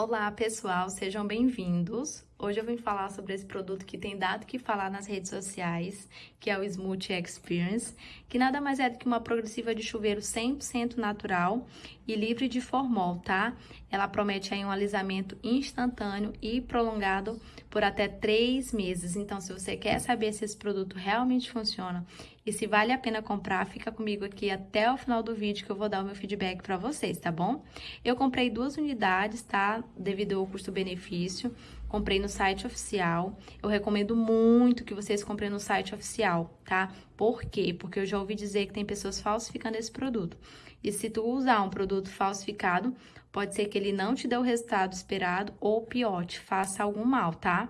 Olá pessoal, sejam bem-vindos. Hoje eu vim falar sobre esse produto que tem dado que falar nas redes sociais, que é o Smooth Experience, que nada mais é do que uma progressiva de chuveiro 100% natural e livre de formol, tá? Ela promete aí um alisamento instantâneo e prolongado por até três meses. Então, se você quer saber se esse produto realmente funciona e se vale a pena comprar, fica comigo aqui até o final do vídeo que eu vou dar o meu feedback para vocês, tá bom? Eu comprei duas unidades, tá? Devido ao custo-benefício. Comprei no site oficial. Eu recomendo muito que vocês comprem no site oficial, tá? Por quê? Porque eu já ouvi dizer que tem pessoas falsificando esse produto. E se tu usar um produto falsificado, pode ser que ele não te dê o resultado esperado ou pior, te faça algum mal, tá?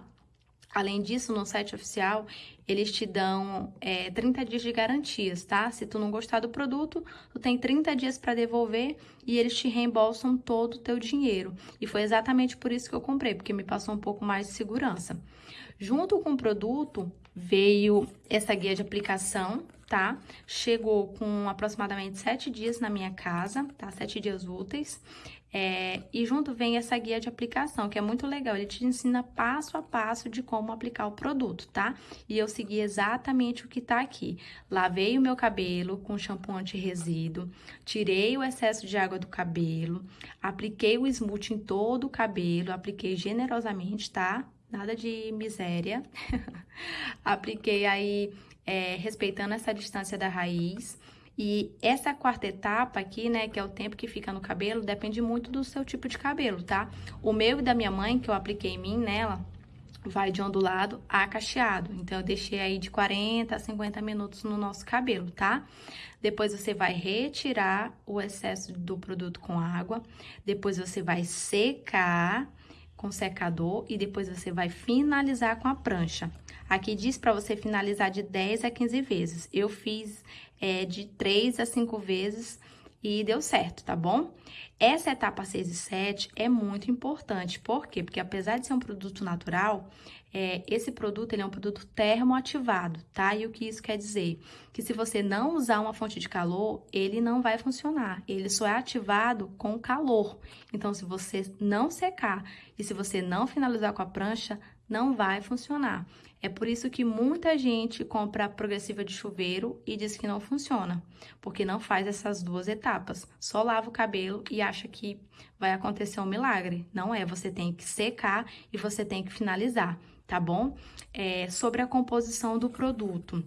Além disso, no site oficial, eles te dão é, 30 dias de garantias, tá? Se tu não gostar do produto, tu tem 30 dias para devolver e eles te reembolsam todo o teu dinheiro. E foi exatamente por isso que eu comprei, porque me passou um pouco mais de segurança. Junto com o produto, veio essa guia de aplicação, tá? Chegou com aproximadamente 7 dias na minha casa, tá? 7 dias úteis. É, e junto vem essa guia de aplicação, que é muito legal. Ele te ensina passo a passo de como aplicar o produto, tá? E eu segui exatamente o que tá aqui. Lavei o meu cabelo com shampoo anti-resíduo, tirei o excesso de água do cabelo, apliquei o smooth em todo o cabelo, apliquei generosamente, tá? Nada de miséria. apliquei aí, é, respeitando essa distância da raiz. E essa quarta etapa aqui, né, que é o tempo que fica no cabelo, depende muito do seu tipo de cabelo, tá? O meu e da minha mãe, que eu apliquei em mim, nela, vai de ondulado a cacheado. Então, eu deixei aí de 40 a 50 minutos no nosso cabelo, tá? Depois, você vai retirar o excesso do produto com água. Depois, você vai secar com secador e depois você vai finalizar com a prancha. Aqui diz para você finalizar de 10 a 15 vezes. Eu fiz é, de 3 a 5 vezes e deu certo, tá bom? Essa etapa 6 e 7 é muito importante. Por quê? Porque apesar de ser um produto natural, é, esse produto ele é um produto termoativado, tá? E o que isso quer dizer? Que se você não usar uma fonte de calor, ele não vai funcionar. Ele só é ativado com calor. Então, se você não secar e se você não finalizar com a prancha, não vai funcionar. É por isso que muita gente compra a progressiva de chuveiro e diz que não funciona, porque não faz essas duas etapas. Só lava o cabelo e acha que vai acontecer um milagre. Não é, você tem que secar e você tem que finalizar, tá bom? É, sobre a composição do produto.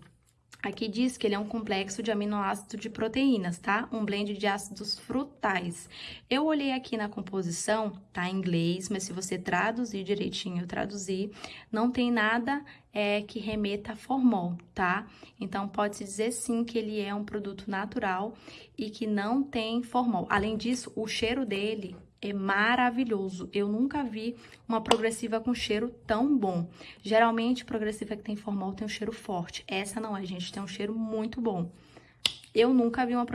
Aqui diz que ele é um complexo de aminoácidos de proteínas, tá? Um blend de ácidos frutais. Eu olhei aqui na composição, tá em inglês, mas se você traduzir direitinho, traduzir, não tem nada é, que remeta a formol, tá? Então, pode-se dizer sim que ele é um produto natural e que não tem formol. Além disso, o cheiro dele é maravilhoso. Eu nunca vi uma progressiva com cheiro tão bom. Geralmente, progressiva que tem formol tem um cheiro forte. Essa não é, gente, tem um cheiro muito bom. Eu nunca vi uma,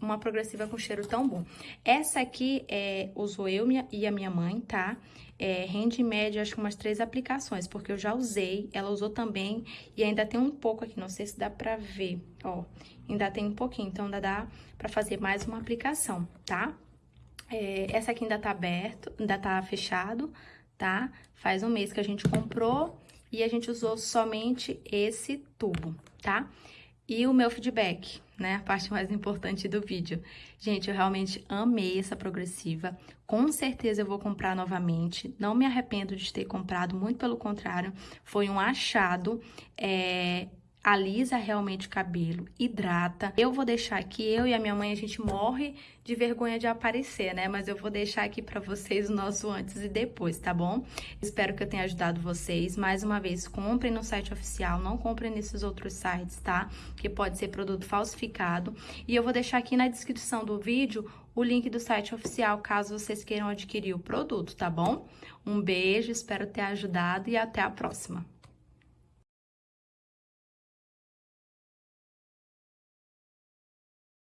uma progressiva com cheiro tão bom. Essa aqui é, usou eu e a minha mãe, tá? É, rende em média, acho que umas três aplicações, porque eu já usei, ela usou também, e ainda tem um pouco aqui, não sei se dá pra ver, ó. Ainda tem um pouquinho, então ainda dá pra fazer mais uma aplicação, tá? É, essa aqui ainda tá aberto, ainda tá fechado, tá? Faz um mês que a gente comprou e a gente usou somente esse tubo, tá? E o meu feedback, né? A parte mais importante do vídeo. Gente, eu realmente amei essa progressiva. Com certeza eu vou comprar novamente. Não me arrependo de ter comprado, muito pelo contrário. Foi um achado. É alisa realmente o cabelo, hidrata. Eu vou deixar aqui, eu e a minha mãe, a gente morre de vergonha de aparecer, né? Mas eu vou deixar aqui pra vocês o nosso antes e depois, tá bom? Espero que eu tenha ajudado vocês. Mais uma vez, comprem no site oficial, não comprem nesses outros sites, tá? Que pode ser produto falsificado. E eu vou deixar aqui na descrição do vídeo o link do site oficial, caso vocês queiram adquirir o produto, tá bom? Um beijo, espero ter ajudado e até a próxima.